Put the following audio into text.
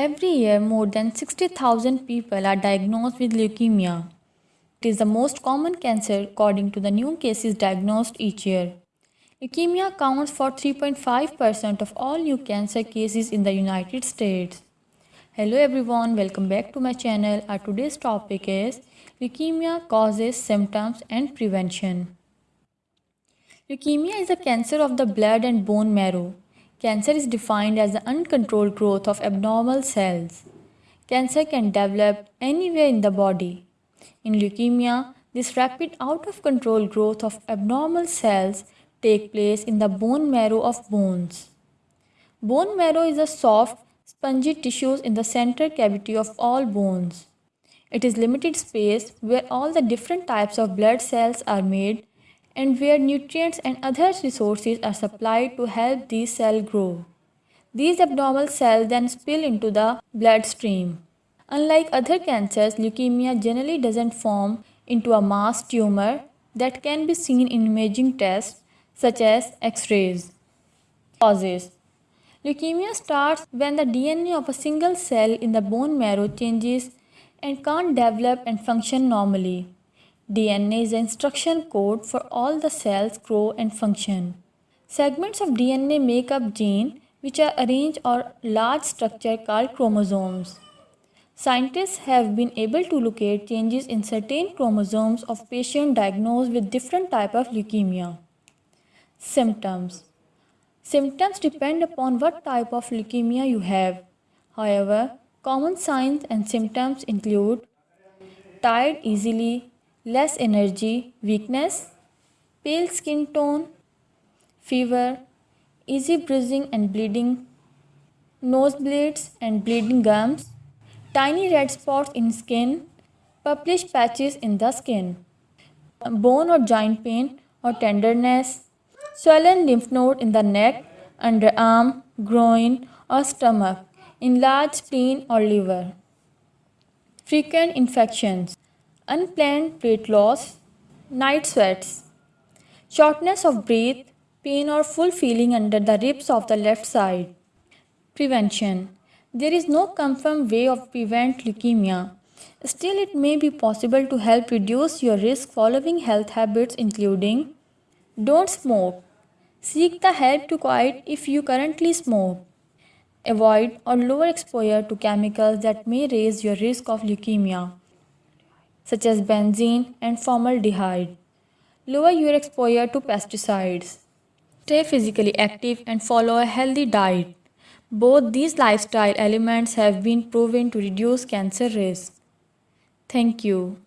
Every year, more than 60,000 people are diagnosed with leukemia. It is the most common cancer according to the new cases diagnosed each year. Leukemia accounts for 3.5% of all new cancer cases in the United States. Hello everyone, welcome back to my channel. Our today's topic is leukemia causes, symptoms and prevention. Leukemia is a cancer of the blood and bone marrow. Cancer is defined as the uncontrolled growth of abnormal cells. Cancer can develop anywhere in the body. In leukemia, this rapid out of control growth of abnormal cells take place in the bone marrow of bones. Bone marrow is a soft, spongy tissue in the center cavity of all bones. It is limited space where all the different types of blood cells are made and where nutrients and other resources are supplied to help these cells grow. These abnormal cells then spill into the bloodstream. Unlike other cancers, leukemia generally doesn't form into a mass tumor that can be seen in imaging tests such as X-rays. Causes Leukemia starts when the DNA of a single cell in the bone marrow changes and can't develop and function normally. DNA is the instruction code for all the cells grow and function. Segments of DNA make up gene which are arranged or large structure called chromosomes. Scientists have been able to locate changes in certain chromosomes of patients diagnosed with different type of leukemia. Symptoms Symptoms depend upon what type of leukemia you have. However, common signs and symptoms include tired easily, less energy, weakness, pale skin tone, fever, easy bruising and bleeding, nosebleeds and bleeding gums, tiny red spots in skin, purplish patches in the skin, bone or joint pain or tenderness, swollen lymph node in the neck, underarm, groin or stomach, enlarged spleen or liver. Frequent infections unplanned weight loss, night sweats, shortness of breath, pain or full feeling under the ribs of the left side. Prevention There is no confirmed way of prevent leukemia. Still, it may be possible to help reduce your risk following health habits including Don't smoke. Seek the help to quit if you currently smoke. Avoid or lower exposure to chemicals that may raise your risk of leukemia such as benzene and formaldehyde. Lower your exposure to pesticides. Stay physically active and follow a healthy diet. Both these lifestyle elements have been proven to reduce cancer risk. Thank you.